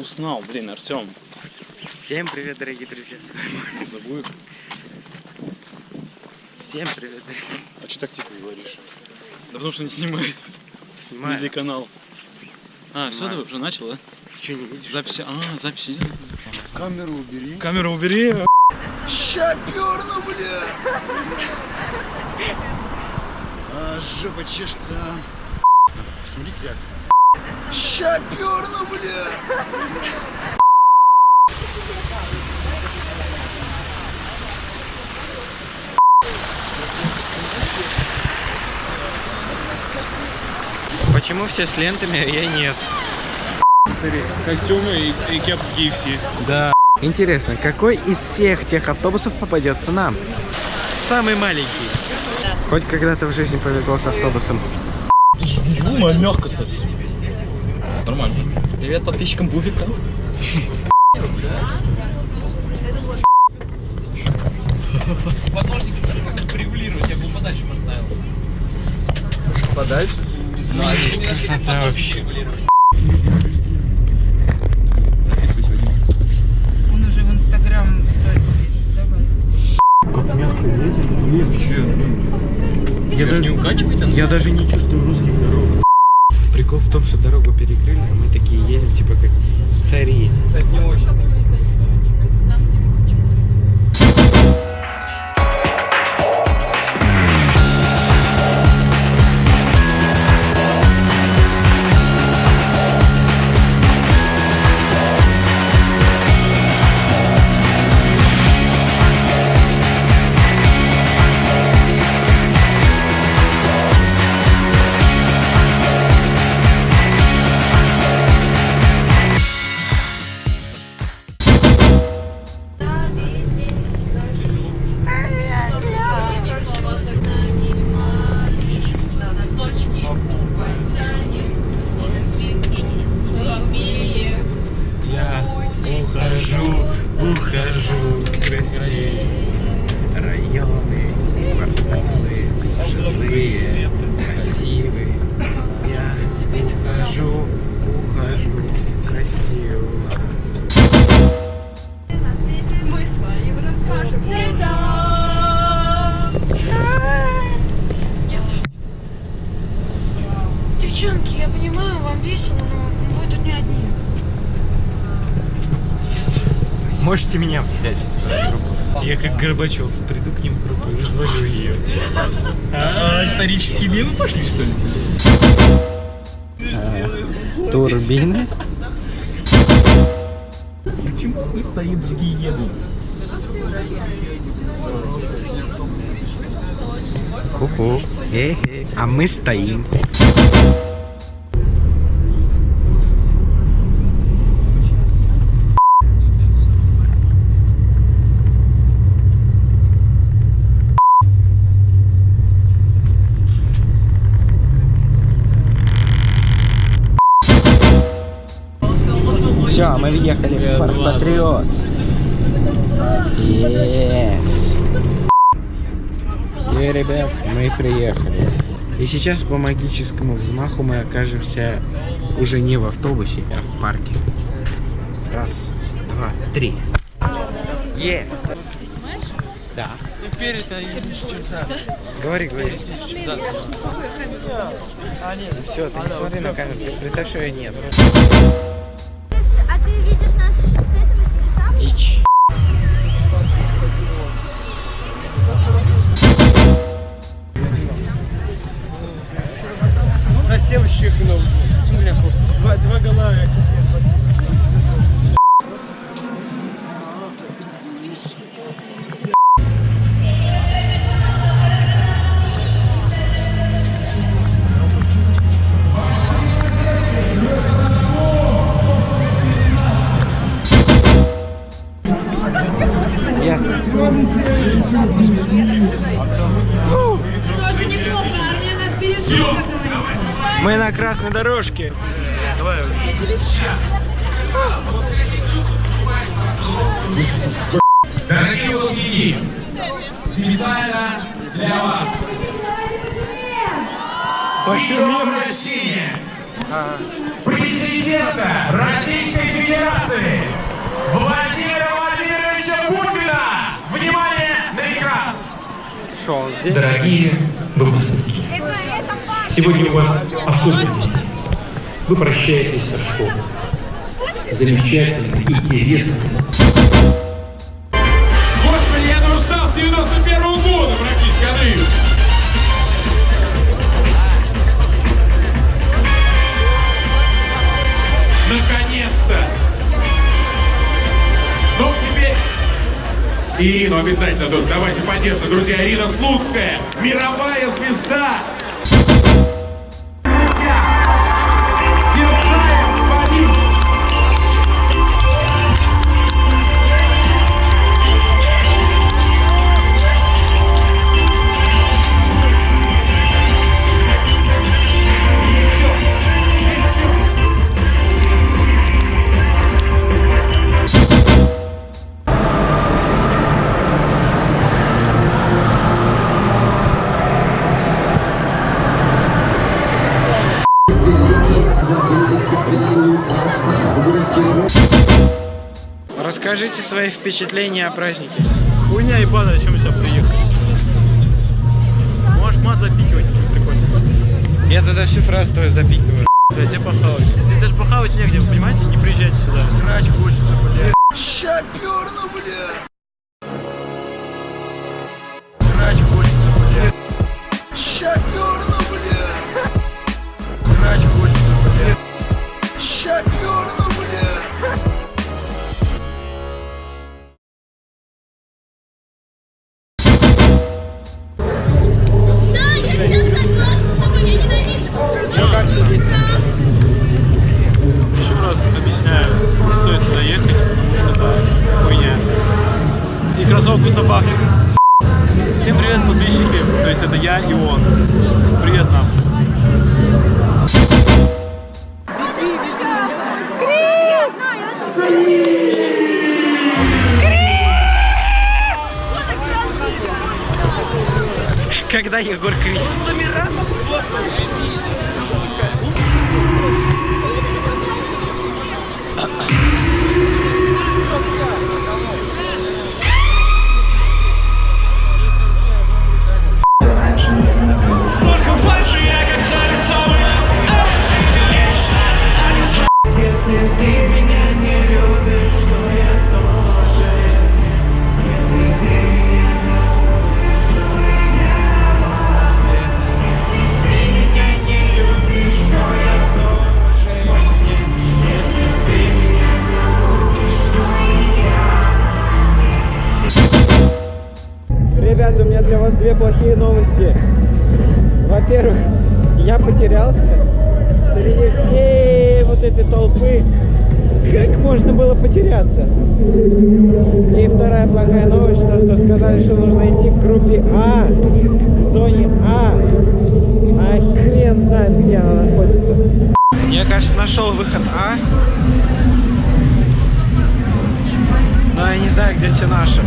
узнал, блин, Артем. Всем привет, дорогие друзья, с вами Забыл. Всем привет, дорогие А что так тихо говоришь? Да потому что не снимает. Снимаю. Или канал. А, все, ты уже начал, да? Ты что, не видишь? Записи. А, записи идет. Камеру убери. Камеру убери. Ща перну, бля! А, жопа чешется. Смотри реакция. Ща перну, бля! Почему все с лентами, а я нет? Костюмы и, и кепки KFC. Да. Интересно, какой из всех тех автобусов попадется нам? Самый маленький. Хоть когда-то в жизни повезло с автобусом. Думаю, мягко-то. Нормально. Привет подписчикам Буфика. Подножники как регулировать, я бы подальше поставил. Подальше? Знаю. Красота вообще. Он уже в Инстаграм сторис пишет. Давай. Я, Даже даже, не укачивает она? я даже не чувствую русских дорог. Прикол в том, что дорогу перекрыли, а мы такие едем, типа как цари. Кстати, не очень. Можете меня взять в свою группу? Я как Горбачев приду к ним в группу и развалю ее. А, исторические мемы пошли, что ли? Турбины? Почему мы стоим, другие едут? Ку-ку. А мы стоим. Въехали в Парк Патриот. Yes. И, ребят, мы приехали. И сейчас по магическому взмаху мы окажемся уже не в автобусе, а в парке. Раз, два, три. Е. Да. Говори, говори. Все, ты не смотри на камеру, ты представь, что я нет. Дичь. Совсем чихнул. Два, два гола. Мы на красной дорожке. Давай. Дорогие выпускники, специально для вас. Видеообращение президента Российской Федерации Владимира Владимировича Путина. Внимание на экран. Дорогие выпускники, сегодня у вас особенный день. Вы прощаетесь со школой. Замечательный, интересный, Господи, я уже устал с 91 года практически, Андреевич. Наконец-то! Ну, теперь... Ирину обязательно тут. Давайте поддержим, друзья. Ирина Слуцкая, мировая звезда. Расскажите свои впечатления о празднике. Хуйня ебаная, о чем сюда приехали? Можешь мат запикивать, прикольно. Я тогда всю фразу твою запикиваю. Да, тебе похавать. Здесь даже похавать негде, вы понимаете? Не приезжайте сюда. Срать хочется, блядь. Ща перну, блядь. Срать хочется, блядь. Ща есть это я и он. Привет нам. Когда Егор кричит. Сколько Во-первых, я потерялся среди всей вот этой толпы. Как можно было потеряться? И вторая плохая новость, то, что сказали, что нужно идти в группе А, в зоне А. А хрен знает, где она находится. Я, кажется, нашел выход А. Но я не знаю, где все наши.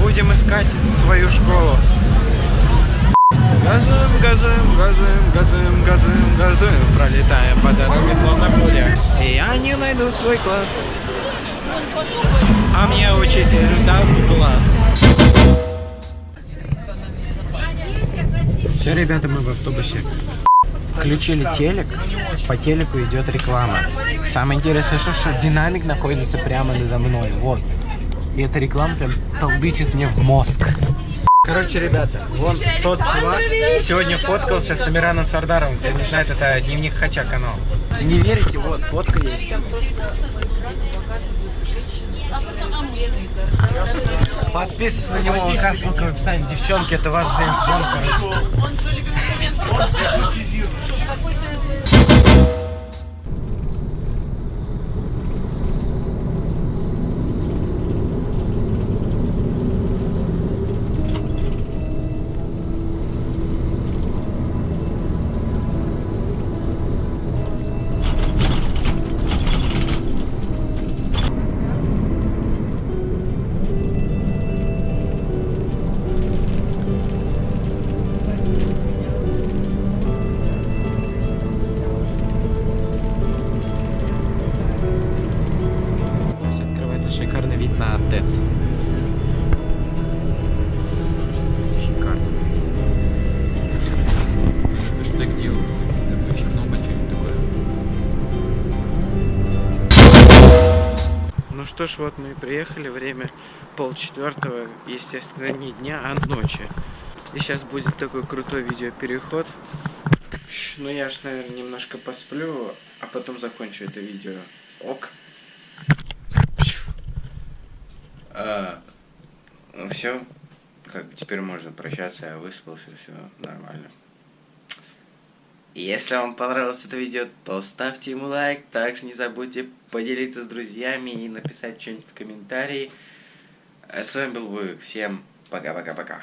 Будем искать свою школу. Газуем, газуем, газуем, газуем, газуем, газуем, пролетаем по дороге словно пуля. И я не найду свой класс. А мне учитель дал глаз. Все, ребята, мы в автобусе. Включили телек, по телеку идет реклама. Самое интересное, что, что динамик находится прямо надо мной, вот. И эта реклама прям толдычит мне в мозг. Короче, ребята, вон тот чувак сегодня фоткался с Амираном Сардаровым. Кто не знает, это дневник Хача канал. Не верите, вот, фотка есть. Подписывайтесь на него, указывай ссылка в описании. Девчонки, это ваш Джеймс Бонд, короче. шикарный что ж, вот мы и приехали. Время полчетвертого, естественно, не дня, а ночи. И сейчас будет такой крутой видеопереход. Ну я ж, наверное, немножко посплю, а потом закончу это видео. Ок. А, ну все, как теперь можно прощаться, я выспался, все нормально. Если вам понравилось это видео, то ставьте ему лайк, также не забудьте поделиться с друзьями и написать что-нибудь в комментарии. А с вами был Буик, всем пока-пока-пока.